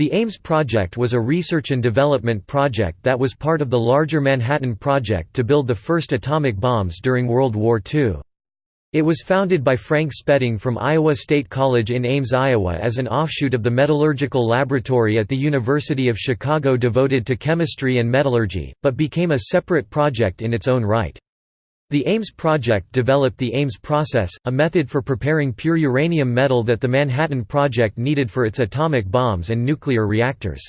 The Ames project was a research and development project that was part of the larger Manhattan Project to build the first atomic bombs during World War II. It was founded by Frank Spedding from Iowa State College in Ames, Iowa as an offshoot of the Metallurgical Laboratory at the University of Chicago devoted to chemistry and metallurgy, but became a separate project in its own right. The Ames project developed the Ames process, a method for preparing pure uranium metal that the Manhattan Project needed for its atomic bombs and nuclear reactors.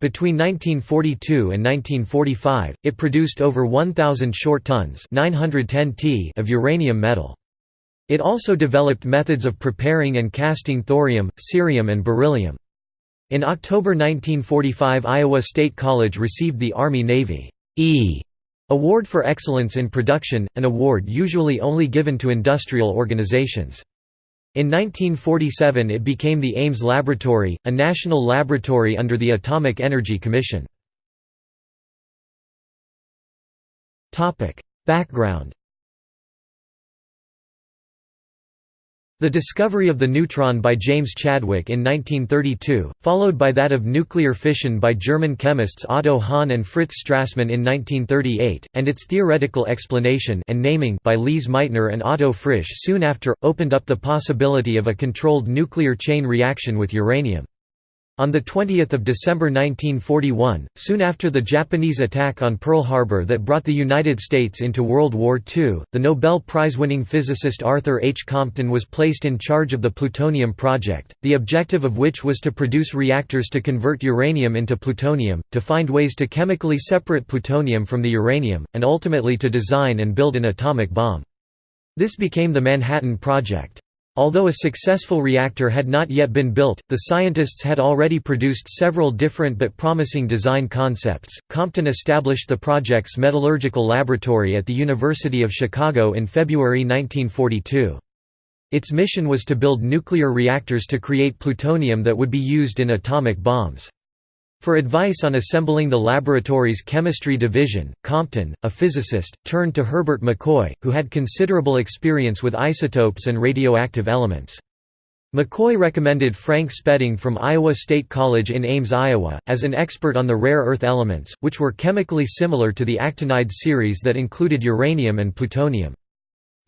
Between 1942 and 1945, it produced over 1,000 short tons 910 t of uranium metal. It also developed methods of preparing and casting thorium, cerium and beryllium. In October 1945 Iowa State College received the Army-Navy E Award for Excellence in Production, an award usually only given to industrial organizations. In 1947 it became the Ames Laboratory, a national laboratory under the Atomic Energy Commission. Background The discovery of the neutron by James Chadwick in 1932, followed by that of nuclear fission by German chemists Otto Hahn and Fritz Strassmann in 1938, and its theoretical explanation and naming by Lise Meitner and Otto Frisch soon after, opened up the possibility of a controlled nuclear chain reaction with uranium. On 20 December 1941, soon after the Japanese attack on Pearl Harbor that brought the United States into World War II, the Nobel Prize-winning physicist Arthur H. Compton was placed in charge of the plutonium project, the objective of which was to produce reactors to convert uranium into plutonium, to find ways to chemically separate plutonium from the uranium, and ultimately to design and build an atomic bomb. This became the Manhattan Project. Although a successful reactor had not yet been built, the scientists had already produced several different but promising design concepts. Compton established the project's metallurgical laboratory at the University of Chicago in February 1942. Its mission was to build nuclear reactors to create plutonium that would be used in atomic bombs. For advice on assembling the laboratory's chemistry division, Compton, a physicist, turned to Herbert McCoy, who had considerable experience with isotopes and radioactive elements. McCoy recommended Frank Spedding from Iowa State College in Ames, Iowa, as an expert on the rare earth elements, which were chemically similar to the actinide series that included uranium and plutonium.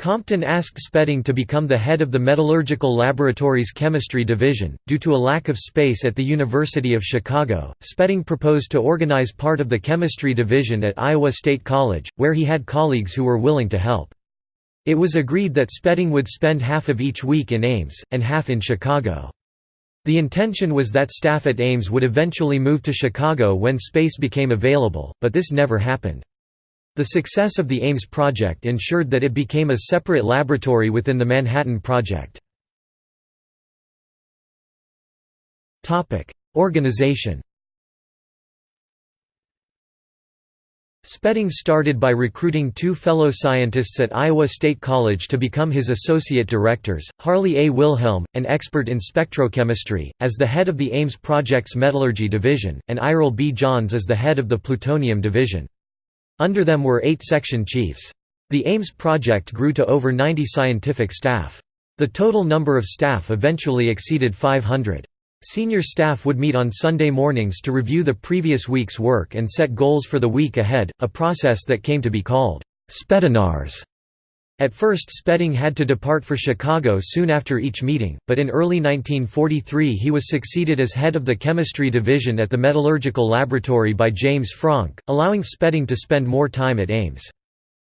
Compton asked Spedding to become the head of the Metallurgical Laboratory's Chemistry Division. Due to a lack of space at the University of Chicago, Spedding proposed to organize part of the Chemistry Division at Iowa State College, where he had colleagues who were willing to help. It was agreed that Spedding would spend half of each week in Ames, and half in Chicago. The intention was that staff at Ames would eventually move to Chicago when space became available, but this never happened. The success of the Ames project ensured that it became a separate laboratory within the Manhattan Project. Organization Spedding started by recruiting two fellow scientists at Iowa State College to become his associate directors, Harley A. Wilhelm, an expert in spectrochemistry, as the head of the Ames Project's Metallurgy Division, and Iral B. Johns as the head of the Plutonium Division. Under them were eight section chiefs. The Ames project grew to over 90 scientific staff. The total number of staff eventually exceeded 500. Senior staff would meet on Sunday mornings to review the previous week's work and set goals for the week ahead, a process that came to be called Speddinars. At first Spedding had to depart for Chicago soon after each meeting, but in early 1943 he was succeeded as head of the chemistry division at the Metallurgical Laboratory by James Franck, allowing Spedding to spend more time at Ames.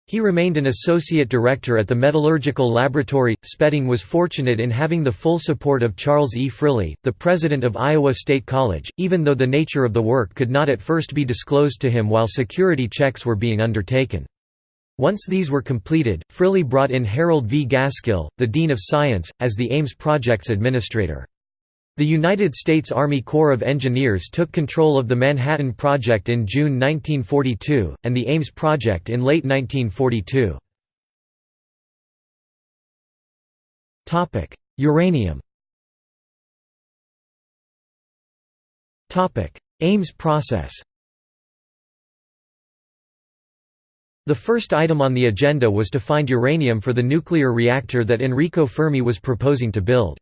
He remained an associate director at the Metallurgical Laboratory. Spedding was fortunate in having the full support of Charles E. Friley, the president of Iowa State College, even though the nature of the work could not at first be disclosed to him while security checks were being undertaken. Once these were completed, Friley brought in Harold V. Gaskill, the Dean of Science, as the Ames Project's administrator. The United States Army Corps of Engineers took control of the Manhattan Project in June 1942, and the Ames Project in late 1942. Uranium Ames process The first item on the agenda was to find uranium for the nuclear reactor that Enrico Fermi was proposing to build.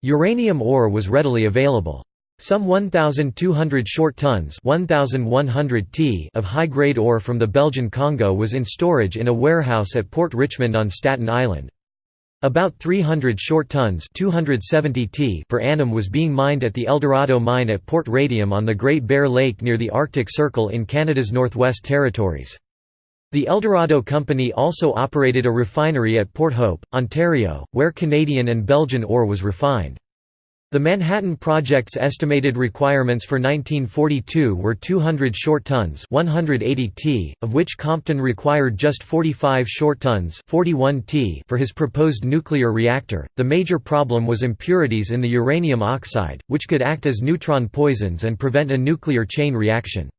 Uranium ore was readily available. Some 1,200 short tons 1,100 t of high-grade ore from the Belgian Congo was in storage in a warehouse at Port Richmond on Staten Island. About 300 short tons 270 t per annum was being mined at the Eldorado mine at Port Radium on the Great Bear Lake near the Arctic Circle in Canada's Northwest Territories. The Eldorado Company also operated a refinery at Port Hope, Ontario, where Canadian and Belgian ore was refined. The Manhattan Project's estimated requirements for 1942 were 200 short tons 180 t, of which Compton required just 45 short tons 41 t for his proposed nuclear reactor. The major problem was impurities in the uranium oxide, which could act as neutron poisons and prevent a nuclear chain reaction.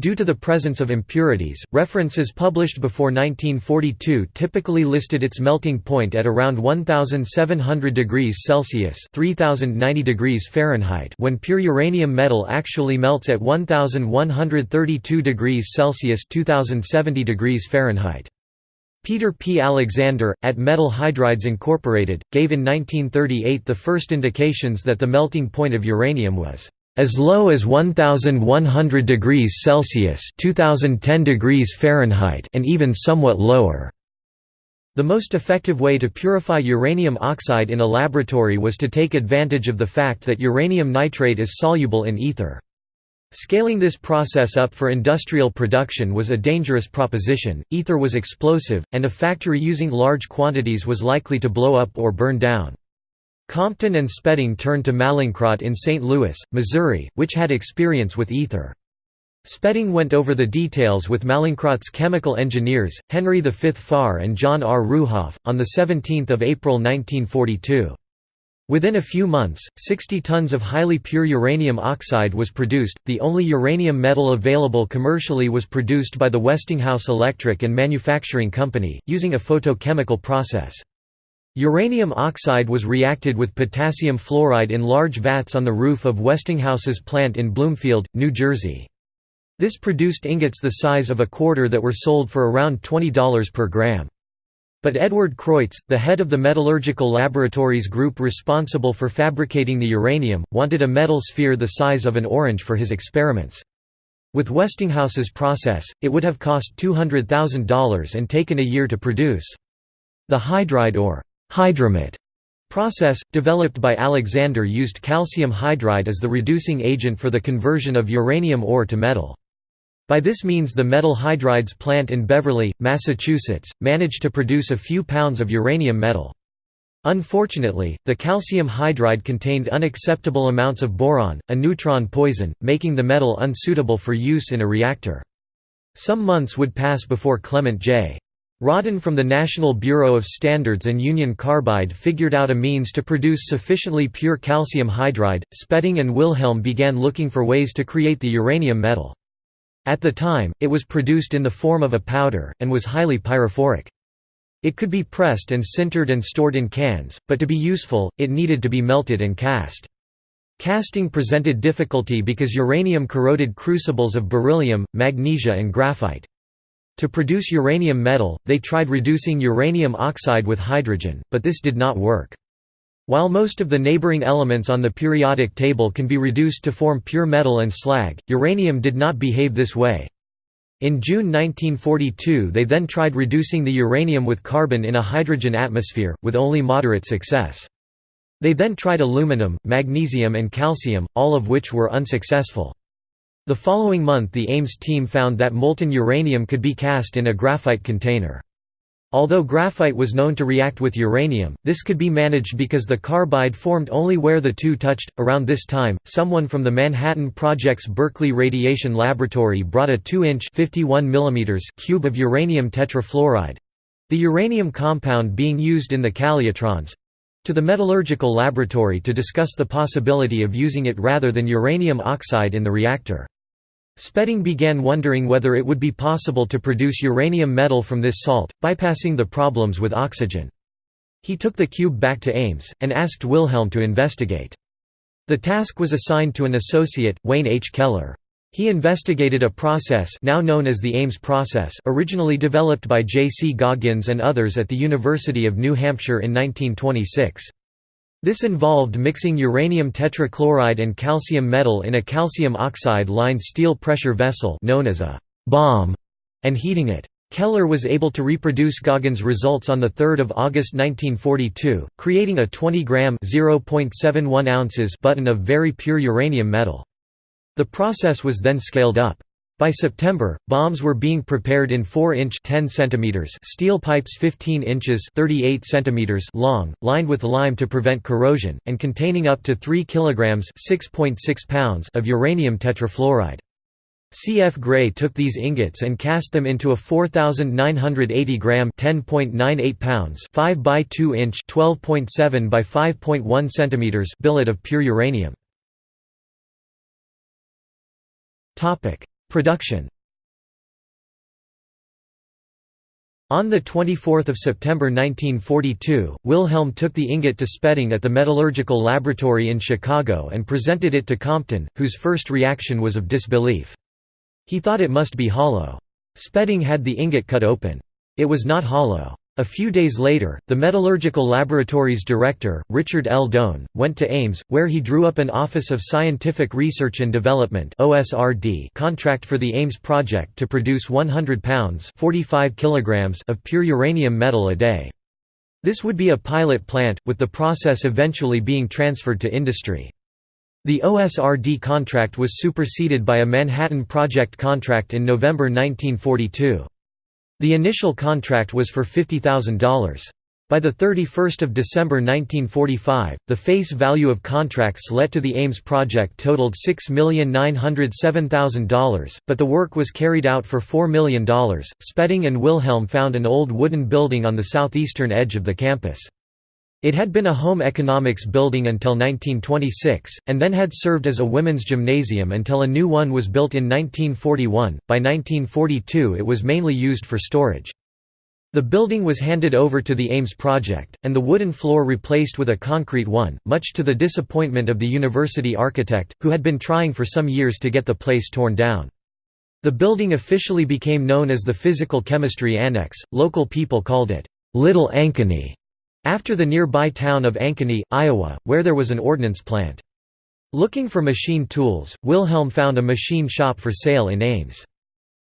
Due to the presence of impurities, references published before 1942 typically listed its melting point at around 1700 degrees Celsius (3090 degrees Fahrenheit) when pure uranium metal actually melts at 1132 degrees Celsius (2070 degrees Fahrenheit). Peter P. Alexander, at Metal Hydrides Incorporated, gave in 1938 the first indications that the melting point of uranium was as low as 1100 degrees Celsius (2010 degrees Fahrenheit) and even somewhat lower. The most effective way to purify uranium oxide in a laboratory was to take advantage of the fact that uranium nitrate is soluble in ether. Scaling this process up for industrial production was a dangerous proposition, ether was explosive, and a factory using large quantities was likely to blow up or burn down. Compton and Spedding turned to Mallinckrodt in St. Louis, Missouri, which had experience with ether. Spedding went over the details with Mallinckrodt's chemical engineers, Henry V. Farr and John R. Ruhoff, on 17 April 1942. Within a few months, 60 tons of highly pure uranium oxide was produced. The only uranium metal available commercially was produced by the Westinghouse Electric and Manufacturing Company, using a photochemical process. Uranium oxide was reacted with potassium fluoride in large vats on the roof of Westinghouse's plant in Bloomfield, New Jersey. This produced ingots the size of a quarter that were sold for around $20 per gram. But Edward Creutz, the head of the metallurgical laboratories group responsible for fabricating the uranium, wanted a metal sphere the size of an orange for his experiments. With Westinghouse's process, it would have cost $200,000 and taken a year to produce. The hydride or Hydrimet process, developed by Alexander used calcium hydride as the reducing agent for the conversion of uranium ore to metal. By this means the metal hydrides plant in Beverly, Massachusetts, managed to produce a few pounds of uranium metal. Unfortunately, the calcium hydride contained unacceptable amounts of boron, a neutron poison, making the metal unsuitable for use in a reactor. Some months would pass before Clement J. Rodden from the National Bureau of Standards and Union Carbide figured out a means to produce sufficiently pure calcium hydride. Spedding and Wilhelm began looking for ways to create the uranium metal. At the time, it was produced in the form of a powder, and was highly pyrophoric. It could be pressed and sintered and stored in cans, but to be useful, it needed to be melted and cast. Casting presented difficulty because uranium corroded crucibles of beryllium, magnesia and graphite. To produce uranium metal, they tried reducing uranium oxide with hydrogen, but this did not work. While most of the neighboring elements on the periodic table can be reduced to form pure metal and slag, uranium did not behave this way. In June 1942 they then tried reducing the uranium with carbon in a hydrogen atmosphere, with only moderate success. They then tried aluminum, magnesium and calcium, all of which were unsuccessful. The following month the Ames team found that molten uranium could be cast in a graphite container. Although graphite was known to react with uranium, this could be managed because the carbide formed only where the two touched. Around this time, someone from the Manhattan Project's Berkeley Radiation Laboratory brought a 2-inch (51 mm) cube of uranium tetrafluoride the uranium compound being used in the calutrons to the metallurgical laboratory to discuss the possibility of using it rather than uranium oxide in the reactor. Spedding began wondering whether it would be possible to produce uranium metal from this salt, bypassing the problems with oxygen. He took the cube back to Ames, and asked Wilhelm to investigate. The task was assigned to an associate, Wayne H. Keller. He investigated a process now known as the Ames process originally developed by J. C. Goggins and others at the University of New Hampshire in 1926. This involved mixing uranium tetrachloride and calcium metal in a calcium oxide-lined steel pressure vessel known as a bomb and heating it. Keller was able to reproduce Goggins' results on 3 August 1942, creating a 20-gram ounces button of very pure uranium metal. The process was then scaled up. By September, bombs were being prepared in 4-inch (10 cm) steel pipes 15 inches (38 cm) long, lined with lime to prevent corrosion, and containing up to 3 kg (6.6 pounds) of uranium tetrafluoride. C. F. Gray took these ingots and cast them into a 4,980 gram (10.98 pounds) 5 by 2 inch (12.7 by 5.1 centimeters) billet of pure uranium. Production On 24 September 1942, Wilhelm took the ingot to Spedding at the Metallurgical Laboratory in Chicago and presented it to Compton, whose first reaction was of disbelief. He thought it must be hollow. Spedding had the ingot cut open. It was not hollow. A few days later, the Metallurgical Laboratory's director, Richard L. Doan, went to Ames, where he drew up an Office of Scientific Research and Development contract for the Ames project to produce 100 pounds 45 kilograms of pure uranium metal a day. This would be a pilot plant, with the process eventually being transferred to industry. The OSRD contract was superseded by a Manhattan Project contract in November 1942. The initial contract was for $50,000. By 31 December 1945, the face value of contracts let to the Ames project totaled $6,907,000, but the work was carried out for $4 million. Spedding and Wilhelm found an old wooden building on the southeastern edge of the campus. It had been a home economics building until 1926, and then had served as a women's gymnasium until a new one was built in 1941. By 1942, it was mainly used for storage. The building was handed over to the Ames project, and the wooden floor replaced with a concrete one, much to the disappointment of the university architect, who had been trying for some years to get the place torn down. The building officially became known as the Physical Chemistry Annex. Local people called it Little Ankeny after the nearby town of Ankeny, Iowa, where there was an ordnance plant. Looking for machine tools, Wilhelm found a machine shop for sale in Ames.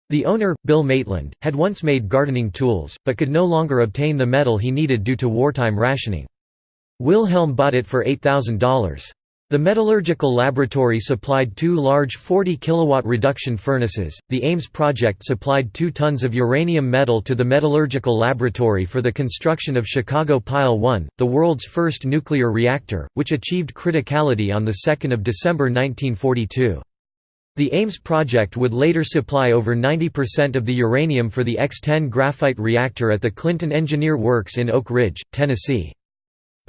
The owner, Bill Maitland, had once made gardening tools, but could no longer obtain the metal he needed due to wartime rationing. Wilhelm bought it for $8,000. The metallurgical laboratory supplied two large 40 kilowatt reduction furnaces. The Ames project supplied 2 tons of uranium metal to the metallurgical laboratory for the construction of Chicago Pile 1, the world's first nuclear reactor, which achieved criticality on the 2nd of December 1942. The Ames project would later supply over 90% of the uranium for the X-10 graphite reactor at the Clinton Engineer Works in Oak Ridge, Tennessee.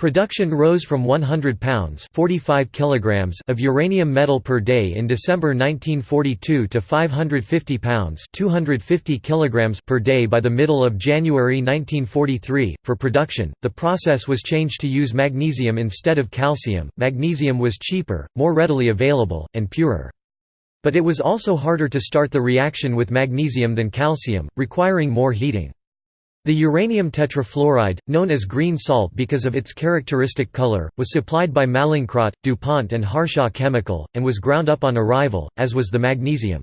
Production rose from 100 pounds 45 kilograms of uranium metal per day in December 1942 to 550 pounds 250 kilograms per day by the middle of January 1943. For production, the process was changed to use magnesium instead of calcium. Magnesium was cheaper, more readily available, and purer. But it was also harder to start the reaction with magnesium than calcium, requiring more heating. The uranium tetrafluoride, known as green salt because of its characteristic color, was supplied by Mallinckrodt, DuPont and Harshaw Chemical, and was ground up on arrival, as was the magnesium.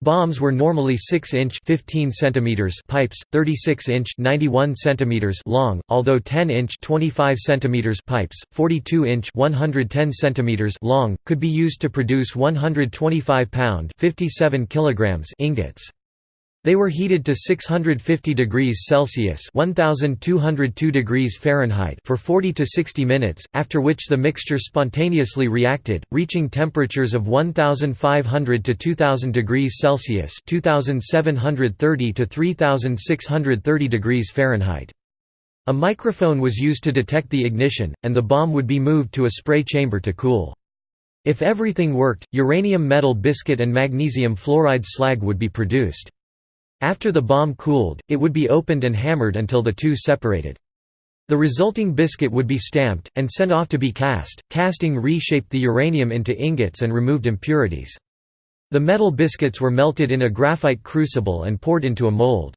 Bombs were normally 6-inch (15 centimeters) pipes, 36-inch (91 centimeters) long, although 10-inch (25 centimeters) pipes, 42-inch (110 centimeters) long, could be used to produce 125-pound (57 kilograms) ingots. They were heated to 650 degrees Celsius (1202 degrees Fahrenheit) for 40 to 60 minutes, after which the mixture spontaneously reacted, reaching temperatures of 1500 to 2000 degrees Celsius (2730 to 3630 degrees Fahrenheit). A microphone was used to detect the ignition, and the bomb would be moved to a spray chamber to cool. If everything worked, uranium metal biscuit and magnesium fluoride slag would be produced. After the bomb cooled, it would be opened and hammered until the two separated. The resulting biscuit would be stamped, and sent off to be cast. Casting reshaped the uranium into ingots and removed impurities. The metal biscuits were melted in a graphite crucible and poured into a mold.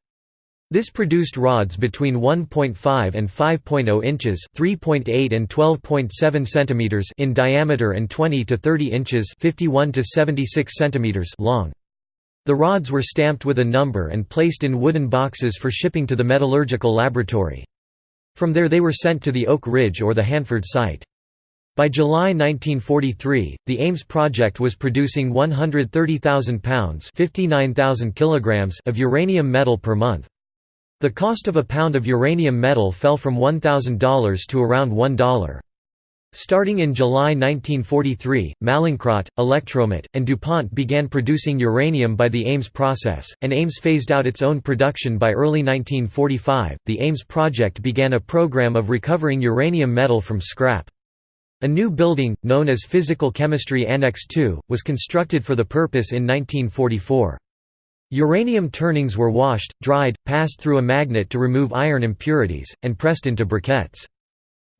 This produced rods between 1.5 and 5.0 inches (3.8 and 12.7 centimeters) in diameter and 20 to 30 inches (51 to 76 centimeters) long. The rods were stamped with a number and placed in wooden boxes for shipping to the metallurgical laboratory. From there they were sent to the Oak Ridge or the Hanford site. By July 1943, the Ames project was producing 130,000 pounds kilograms of uranium metal per month. The cost of a pound of uranium metal fell from $1,000 to around $1. Starting in July 1943, Mallinckrodt, Electromet, and DuPont began producing uranium by the Ames process, and Ames phased out its own production by early 1945. The Ames project began a program of recovering uranium metal from scrap. A new building, known as Physical Chemistry Annex II, was constructed for the purpose in 1944. Uranium turnings were washed, dried, passed through a magnet to remove iron impurities, and pressed into briquettes.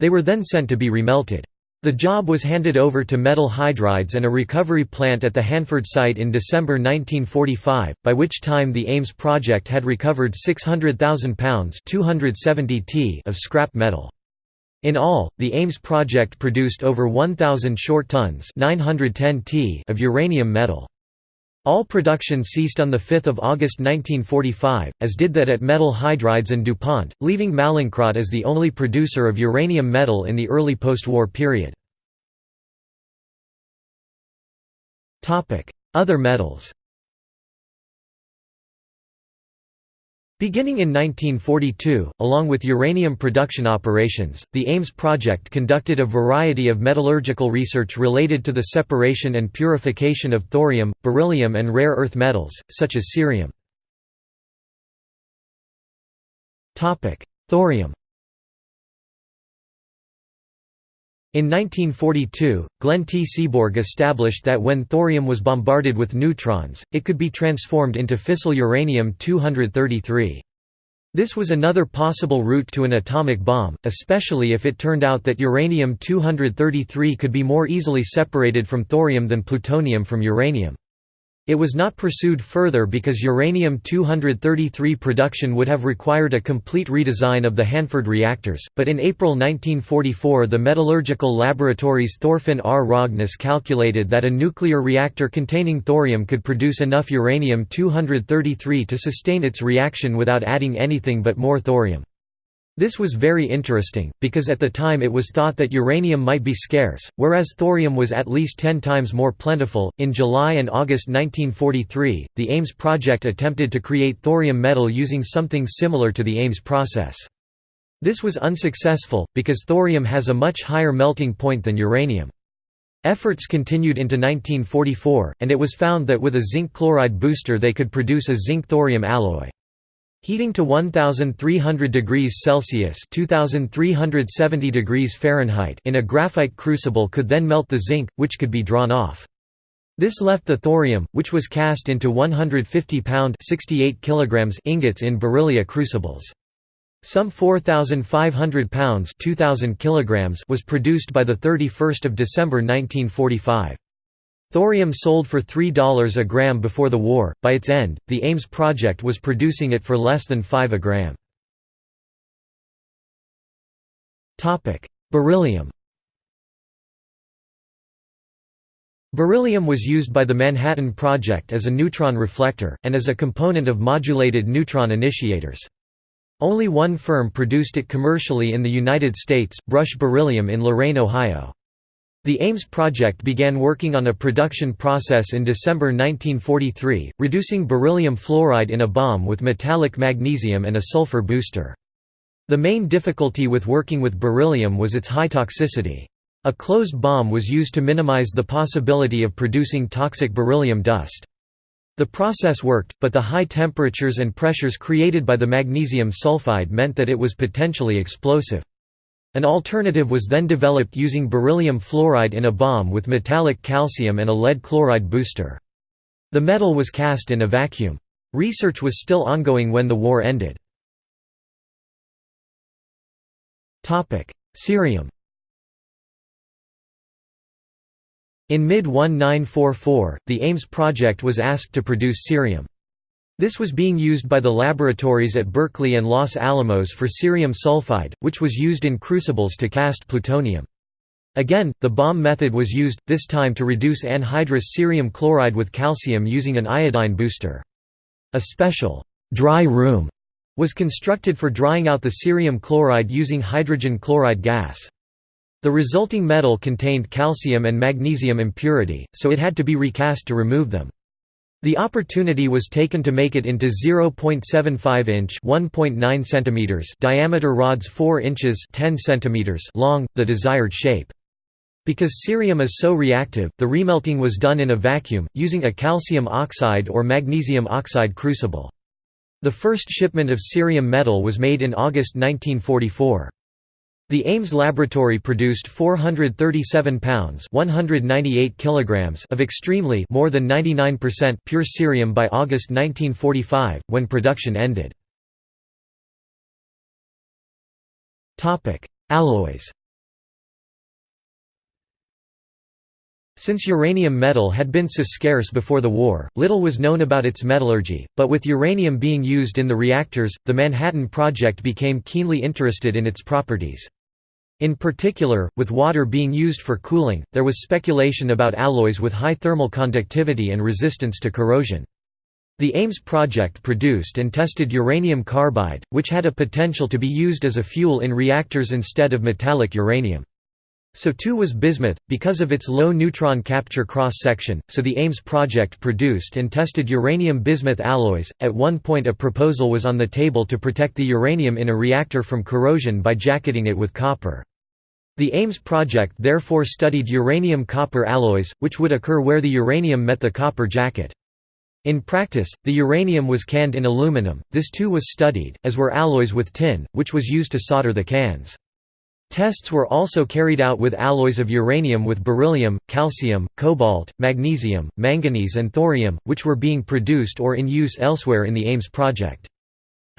They were then sent to be remelted. The job was handed over to metal hydrides and a recovery plant at the Hanford site in December 1945, by which time the Ames project had recovered 600,000 pounds 270 t of scrap metal. In all, the Ames project produced over 1,000 short tons 910 t of uranium metal. All production ceased on 5 August 1945, as did that at Metal Hydrides and DuPont, leaving Mallinckrodt as the only producer of uranium metal in the early post-war period. Other metals Beginning in 1942, along with uranium production operations, the Ames project conducted a variety of metallurgical research related to the separation and purification of thorium, beryllium and rare earth metals, such as cerium. Thorium In 1942, Glenn T. Seaborg established that when thorium was bombarded with neutrons, it could be transformed into fissile uranium-233. This was another possible route to an atomic bomb, especially if it turned out that uranium-233 could be more easily separated from thorium than plutonium from uranium. It was not pursued further because uranium-233 production would have required a complete redesign of the Hanford reactors, but in April 1944 the metallurgical laboratories Thorfin R. Hogness calculated that a nuclear reactor containing thorium could produce enough uranium-233 to sustain its reaction without adding anything but more thorium. This was very interesting, because at the time it was thought that uranium might be scarce, whereas thorium was at least ten times more plentiful. In July and August 1943, the Ames project attempted to create thorium metal using something similar to the Ames process. This was unsuccessful, because thorium has a much higher melting point than uranium. Efforts continued into 1944, and it was found that with a zinc chloride booster they could produce a zinc-thorium alloy. Heating to 1300 degrees Celsius (2370 degrees Fahrenheit) in a graphite crucible could then melt the zinc, which could be drawn off. This left the thorium, which was cast into 150-pound (68 kilograms) ingots in beryllia crucibles. Some 4,500 pounds (2,000 kilograms) was produced by the 31st of December 1945. Thorium sold for $3 a gram before the war, by its end, the Ames project was producing it for less than 5 a gram. Beryllium Beryllium was used by the Manhattan Project as a neutron reflector, and as a component of modulated neutron initiators. Only one firm produced it commercially in the United States, Brush Beryllium in Lorain, Ohio. The Ames project began working on a production process in December 1943, reducing beryllium fluoride in a bomb with metallic magnesium and a sulfur booster. The main difficulty with working with beryllium was its high toxicity. A closed bomb was used to minimize the possibility of producing toxic beryllium dust. The process worked, but the high temperatures and pressures created by the magnesium sulfide meant that it was potentially explosive. An alternative was then developed using beryllium fluoride in a bomb with metallic calcium and a lead chloride booster. The metal was cast in a vacuum. Research was still ongoing when the war ended. Cerium In mid-1944, the Ames project was asked to produce cerium. This was being used by the laboratories at Berkeley and Los Alamos for cerium sulfide, which was used in crucibles to cast plutonium. Again, the bomb method was used, this time to reduce anhydrous cerium chloride with calcium using an iodine booster. A special «dry room» was constructed for drying out the cerium chloride using hydrogen chloride gas. The resulting metal contained calcium and magnesium impurity, so it had to be recast to remove them. The opportunity was taken to make it into 0.75 inch (1.9 centimeters) diameter rods 4 inches (10 centimeters) long, the desired shape. Because cerium is so reactive, the remelting was done in a vacuum, using a calcium oxide or magnesium oxide crucible. The first shipment of cerium metal was made in August 1944. The Ames laboratory produced 437 pounds 198 kilograms of extremely more than 99% pure cerium by August 1945, when production ended. Alloys Since uranium metal had been so scarce before the war, little was known about its metallurgy, but with uranium being used in the reactors, the Manhattan Project became keenly interested in its properties. In particular, with water being used for cooling, there was speculation about alloys with high thermal conductivity and resistance to corrosion. The Ames project produced and tested uranium carbide, which had a potential to be used as a fuel in reactors instead of metallic uranium. So too was bismuth, because of its low neutron capture cross-section, so the Ames project produced and tested uranium-bismuth alloys. At one point a proposal was on the table to protect the uranium in a reactor from corrosion by jacketing it with copper. The Ames project therefore studied uranium-copper alloys, which would occur where the uranium met the copper jacket. In practice, the uranium was canned in aluminum, this too was studied, as were alloys with tin, which was used to solder the cans. Tests were also carried out with alloys of uranium with beryllium, calcium, cobalt, magnesium, manganese and thorium, which were being produced or in use elsewhere in the Ames project.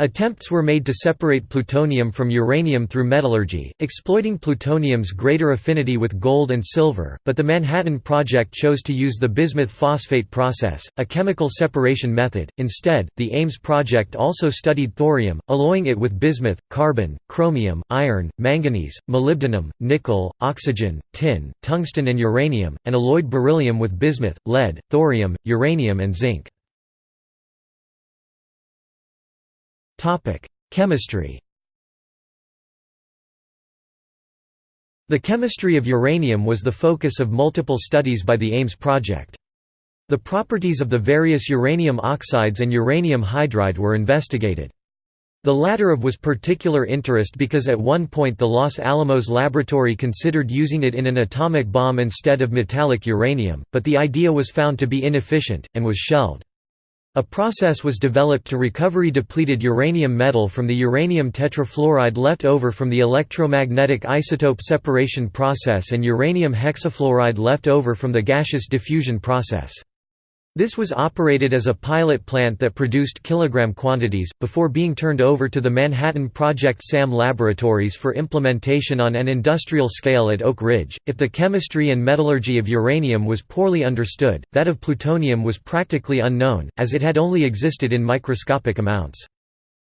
Attempts were made to separate plutonium from uranium through metallurgy, exploiting plutonium's greater affinity with gold and silver, but the Manhattan Project chose to use the bismuth phosphate process, a chemical separation method. Instead, the Ames Project also studied thorium, alloying it with bismuth, carbon, chromium, iron, manganese, molybdenum, nickel, oxygen, tin, tungsten and uranium, and alloyed beryllium with bismuth, lead, thorium, uranium and zinc. Chemistry The chemistry of uranium was the focus of multiple studies by the Ames project. The properties of the various uranium oxides and uranium hydride were investigated. The latter of was particular interest because at one point the Los Alamos laboratory considered using it in an atomic bomb instead of metallic uranium, but the idea was found to be inefficient, and was shelved. A process was developed to recovery depleted uranium metal from the uranium tetrafluoride left over from the electromagnetic isotope separation process and uranium hexafluoride left over from the gaseous diffusion process. This was operated as a pilot plant that produced kilogram quantities, before being turned over to the Manhattan Project SAM laboratories for implementation on an industrial scale at Oak Ridge. If the chemistry and metallurgy of uranium was poorly understood, that of plutonium was practically unknown, as it had only existed in microscopic amounts.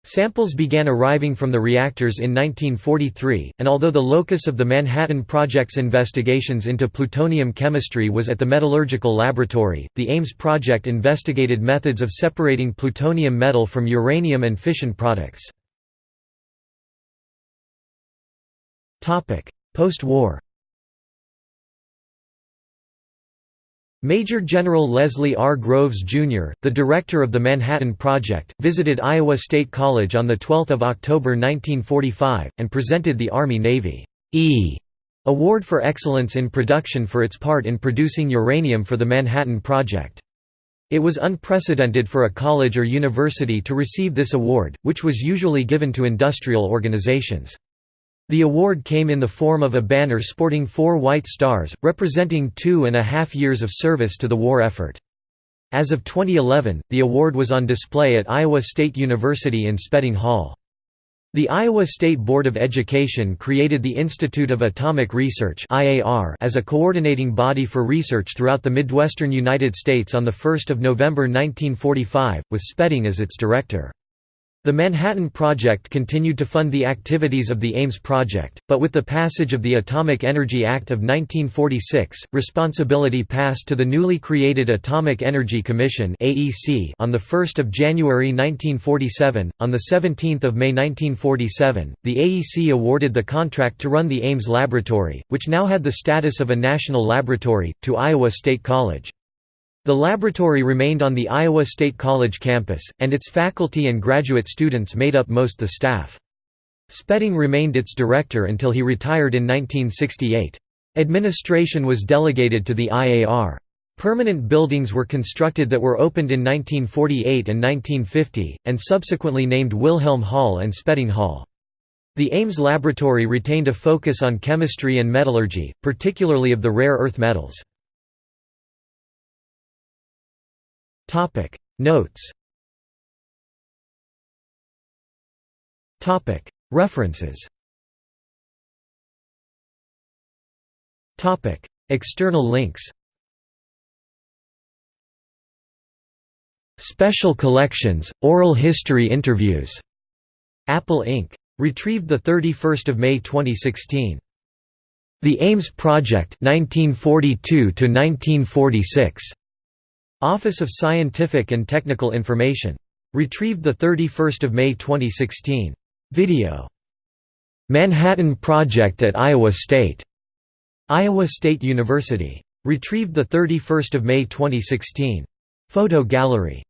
Samples began arriving from the reactors in 1943, and although the locus of the Manhattan Project's investigations into plutonium chemistry was at the Metallurgical Laboratory, the Ames project investigated methods of separating plutonium metal from uranium and fission products. Post-war Major General Leslie R. Groves, Jr., the director of the Manhattan Project, visited Iowa State College on 12 October 1945, and presented the Army-Navy E Award for Excellence in Production for its part in producing uranium for the Manhattan Project. It was unprecedented for a college or university to receive this award, which was usually given to industrial organizations. The award came in the form of a banner sporting four white stars, representing two and a half years of service to the war effort. As of 2011, the award was on display at Iowa State University in Spedding Hall. The Iowa State Board of Education created the Institute of Atomic Research as a coordinating body for research throughout the Midwestern United States on 1 November 1945, with Spedding as its director. The Manhattan Project continued to fund the activities of the Ames Project, but with the passage of the Atomic Energy Act of 1946, responsibility passed to the newly created Atomic Energy Commission (AEC) on 1 January 1947. On 17 May 1947, the AEC awarded the contract to run the Ames Laboratory, which now had the status of a national laboratory, to Iowa State College. The laboratory remained on the Iowa State College campus, and its faculty and graduate students made up most the staff. Spedding remained its director until he retired in 1968. Administration was delegated to the IAR. Permanent buildings were constructed that were opened in 1948 and 1950, and subsequently named Wilhelm Hall and Spedding Hall. The Ames Laboratory retained a focus on chemistry and metallurgy, particularly of the rare earth metals. Topic Notes Topic References Topic External links Special Collections, Oral History Interviews. Apple Inc. Retrieved 31 May 2016. The Ames Project 1942 1946. Office of Scientific and Technical Information. Retrieved 31 May 2016. Video. Manhattan Project at Iowa State. Iowa State University. Retrieved 31 May 2016. Photo gallery